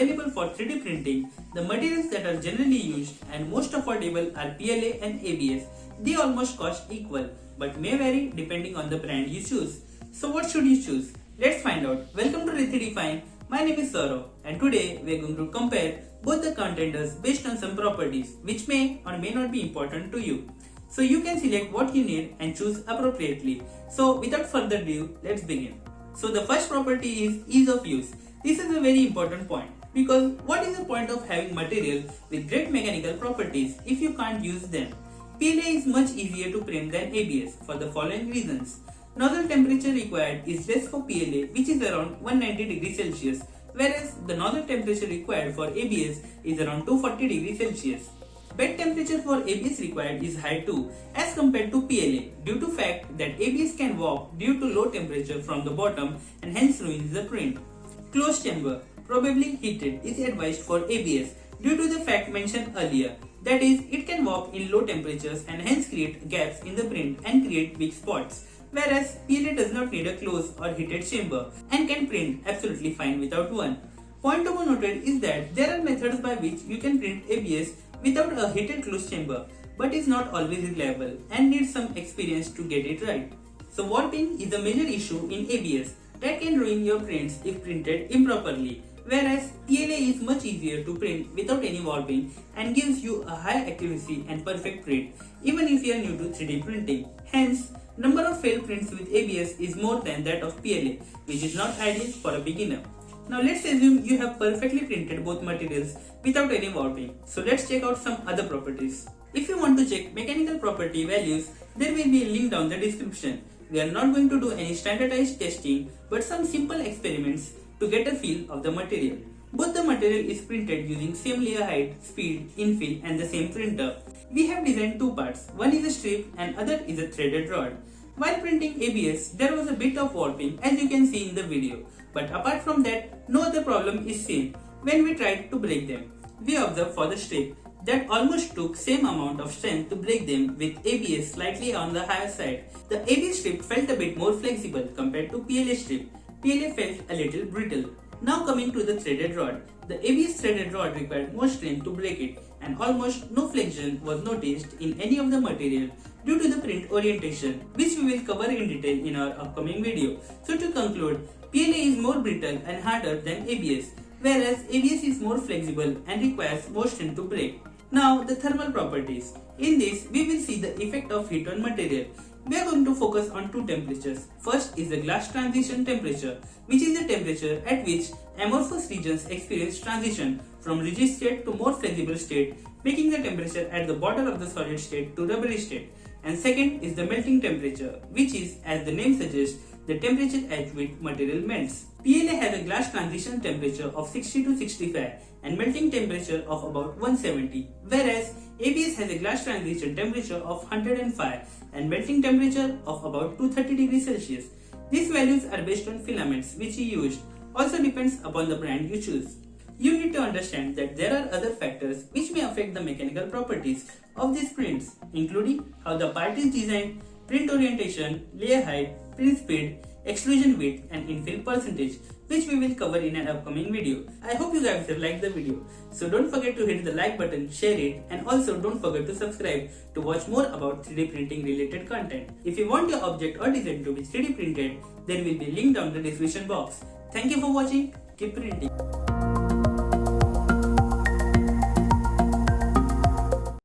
available for 3D printing, the materials that are generally used and most affordable are PLA and ABS. They almost cost equal but may vary depending on the brand you choose. So what should you choose? Let's find out. Welcome to Rithidefine. My name is Saurav and today we are going to compare both the contenders based on some properties which may or may not be important to you. So you can select what you need and choose appropriately. So without further ado, let's begin. So the first property is ease of use. This is a very important point because what is the point of having material with great mechanical properties if you can't use them? PLA is much easier to print than ABS for the following reasons. Nozzle temperature required is less for PLA which is around 190 degrees Celsius whereas the nozzle temperature required for ABS is around 240 degrees Celsius. Bed temperature for ABS required is high too as compared to PLA due to fact that ABS can warp due to low temperature from the bottom and hence ruins the print. Closed chamber, probably heated, is advised for ABS due to the fact mentioned earlier. That is, it can warp in low temperatures and hence create gaps in the print and create weak spots. Whereas PLA does not need a closed or heated chamber and can print absolutely fine without one. Point to be noted is that there are methods by which you can print ABS without a heated closed chamber but is not always reliable and needs some experience to get it right. So warping is a major issue in ABS that can ruin your prints if printed improperly, whereas PLA is much easier to print without any warping and gives you a high accuracy and perfect print even if you are new to 3D printing. Hence, number of failed prints with ABS is more than that of PLA, which is not ideal for a beginner. Now let's assume you have perfectly printed both materials without any warping. So let's check out some other properties. If you want to check mechanical property values, there will be a link down the description. We are not going to do any standardized testing but some simple experiments to get a feel of the material. Both the material is printed using same layer height, speed, infill and the same printer. We have designed two parts, one is a strip and other is a threaded rod. While printing ABS, there was a bit of warping as you can see in the video. But apart from that, no other problem is seen when we tried to break them. We observed for the strip that almost took same amount of strength to break them with ABS slightly on the higher side. The ABS strip felt a bit more flexible compared to PLA strip. PLA felt a little brittle. Now coming to the threaded rod. The ABS threaded rod required more strength to break it and almost no flexion was noticed in any of the material due to the print orientation which we will cover in detail in our upcoming video. So to conclude, PLA is more brittle and harder than ABS whereas ABS is more flexible and requires more strength to break. Now the thermal properties. In this we will see the effect of heat on material. We are going to focus on two temperatures. First is the glass transition temperature which is the temperature at which amorphous regions experience transition from rigid state to more flexible state making the temperature at the bottom of the solid state to rubbery state. And second is the melting temperature which is as the name suggests the temperature at which material melts. PLA has a glass transition temperature of 60 to 65 and melting temperature of about 170 whereas ABS has a glass transition temperature of 105 and melting temperature of about 230 degrees Celsius. These values are based on filaments which you used also depends upon the brand you choose. You need to understand that there are other factors which may affect the mechanical properties of these prints including how the part is designed, print orientation, layer height, print speed, extrusion width and infill percentage which we will cover in an upcoming video. I hope you guys have liked the video. So don't forget to hit the like button, share it and also don't forget to subscribe to watch more about 3D printing related content. If you want your object or design to be 3D printed, there will be link down the description box. Thank you for watching. Keep printing.